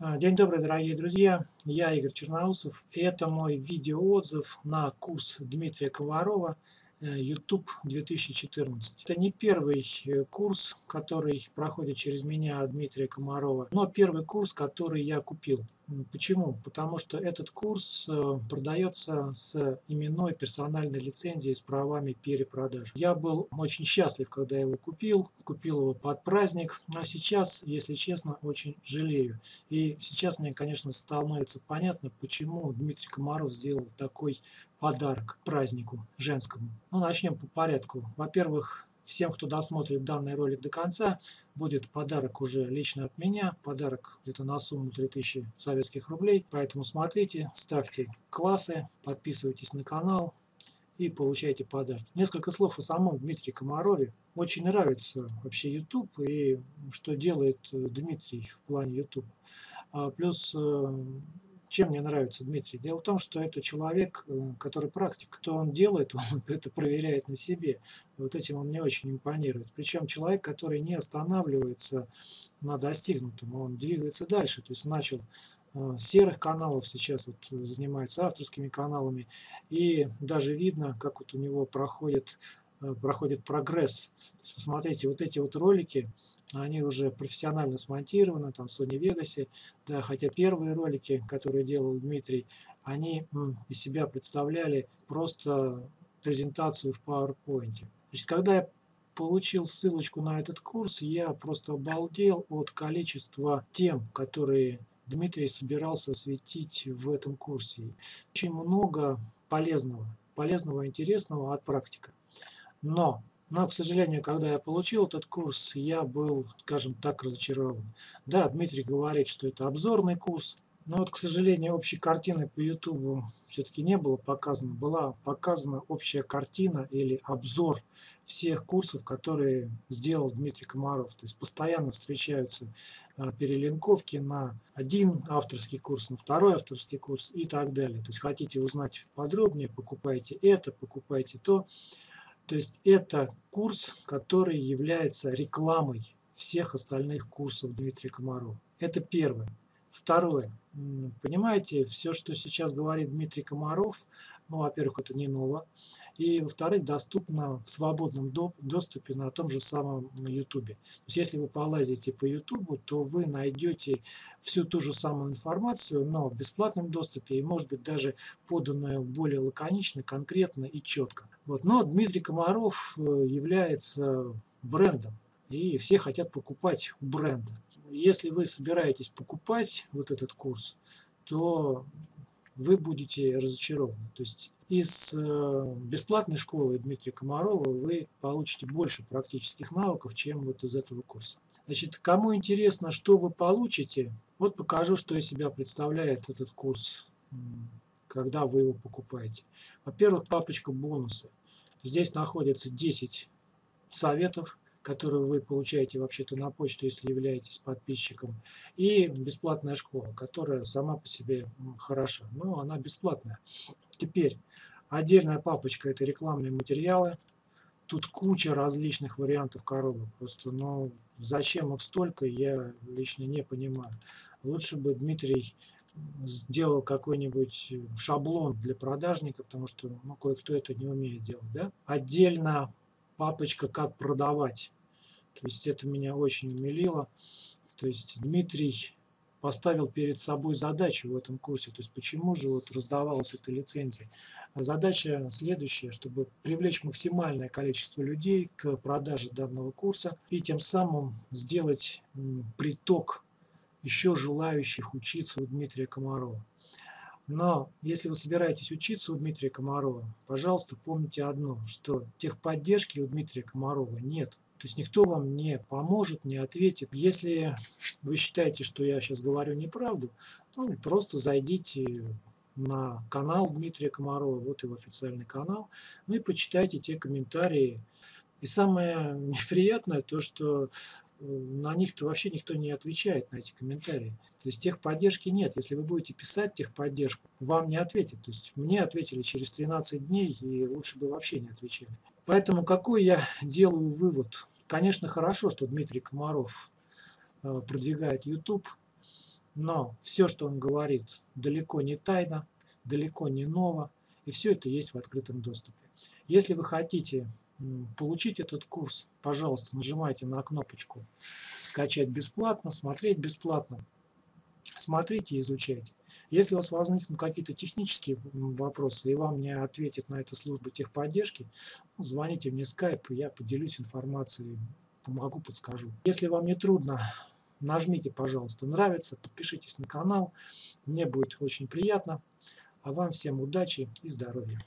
А, день добрый, дорогие друзья! Я Игорь Черноусов, и это мой видеоотзыв на курс Дмитрия Комарова Э, YouTube 2014. Это не первый э, курс, который проходит через меня Дмитрия Комарова, но первый курс, который я купил. Почему? Потому что этот курс э, продается с именной персональной лицензией с правами перепродажи. Я был очень счастлив, когда его купил. Купил его под праздник, но сейчас, если честно, очень жалею. И сейчас мне, конечно, становится понятно, почему Дмитрий Комаров сделал такой подарок празднику женскому. Ну, начнем по порядку. Во-первых, всем, кто досмотрит данный ролик до конца, будет подарок уже лично от меня. Подарок где-то на сумму 3000 советских рублей. Поэтому смотрите, ставьте классы, подписывайтесь на канал и получайте подарок. Несколько слов о самом Дмитрии Комарове. Очень нравится вообще YouTube и что делает Дмитрий в плане YouTube. А плюс э, чем мне нравится Дмитрий? Дело в том, что это человек, э, который практик. Кто он делает, он это проверяет на себе. Вот этим он мне очень импонирует. Причем человек, который не останавливается на достигнутом, он двигается дальше. То есть начал э, серых каналов, сейчас вот занимается авторскими каналами. И даже видно, как вот у него проходит, э, проходит прогресс. То есть, посмотрите, вот эти вот ролики, они уже профессионально смонтированы, там в Sony Vegas, да, хотя первые ролики, которые делал Дмитрий, они из себя представляли просто презентацию в PowerPoint. Значит, когда я получил ссылочку на этот курс, я просто обалдел от количества тем, которые Дмитрий собирался осветить в этом курсе. Очень много полезного, полезного, интересного от практика. Но но, к сожалению, когда я получил этот курс, я был, скажем так, разочарован. Да, Дмитрий говорит, что это обзорный курс, но вот, к сожалению, общей картины по YouTube все-таки не было показано. Была показана общая картина или обзор всех курсов, которые сделал Дмитрий Комаров. То есть постоянно встречаются а, перелинковки на один авторский курс, на второй авторский курс и так далее. То есть хотите узнать подробнее, покупайте это, покупайте то. То есть это курс, который является рекламой всех остальных курсов Дмитрия Комарова. Это первое. Второе. Понимаете, все, что сейчас говорит Дмитрий Комаров, ну, во-первых, это не ново. И, во-вторых, доступно в свободном доступе на том же самом YouTube. То есть, если вы полазите по YouTube, то вы найдете всю ту же самую информацию, но в бесплатном доступе и, может быть, даже поданную более лаконично, конкретно и четко. Вот. Но Дмитрий Комаров э, является брендом, и все хотят покупать бренда. Если вы собираетесь покупать вот этот курс, то вы будете разочарованы. То есть из э, бесплатной школы Дмитрия Комарова вы получите больше практических навыков, чем вот из этого курса. Значит, кому интересно, что вы получите, вот покажу, что из себя представляет этот курс, когда вы его покупаете. Во-первых, папочка бонусы. Здесь находится 10 советов, которую вы получаете вообще-то на почту, если являетесь подписчиком, и бесплатная школа, которая сама по себе хороша, но она бесплатная. Теперь отдельная папочка это рекламные материалы. Тут куча различных вариантов коробок. Просто, ну, зачем их столько, я лично не понимаю. Лучше бы Дмитрий сделал какой-нибудь шаблон для продажника, потому что ну, кое-кто это не умеет делать. Да? Отдельно папочка «Как продавать». То есть это меня очень умилило. То есть Дмитрий поставил перед собой задачу в этом курсе. То есть почему же вот раздавалась эта лицензия? Задача следующая, чтобы привлечь максимальное количество людей к продаже данного курса и тем самым сделать приток еще желающих учиться у Дмитрия Комарова. Но если вы собираетесь учиться у Дмитрия Комарова, пожалуйста, помните одно, что техподдержки у Дмитрия Комарова нет. То есть никто вам не поможет, не ответит. Если вы считаете, что я сейчас говорю неправду, ну, просто зайдите на канал Дмитрия Комарова, вот его официальный канал, ну и почитайте те комментарии. И самое неприятное то, что на них-то вообще никто не отвечает, на эти комментарии. То есть техподдержки нет. Если вы будете писать техподдержку, вам не ответят. То есть мне ответили через 13 дней, и лучше бы вообще не отвечали. Поэтому какой я делаю вывод? Конечно, хорошо, что Дмитрий Комаров э, продвигает YouTube, но все, что он говорит, далеко не тайно, далеко не ново, и все это есть в открытом доступе. Если вы хотите получить этот курс, пожалуйста, нажимайте на кнопочку «Скачать бесплатно», «Смотреть бесплатно». Смотрите и изучайте. Если у вас возникнут какие-то технические вопросы, и вам не ответит на это служба техподдержки, ну, звоните мне в скайп, я поделюсь информацией, помогу, подскажу. Если вам не трудно, нажмите, пожалуйста, нравится, подпишитесь на канал, мне будет очень приятно. А вам всем удачи и здоровья!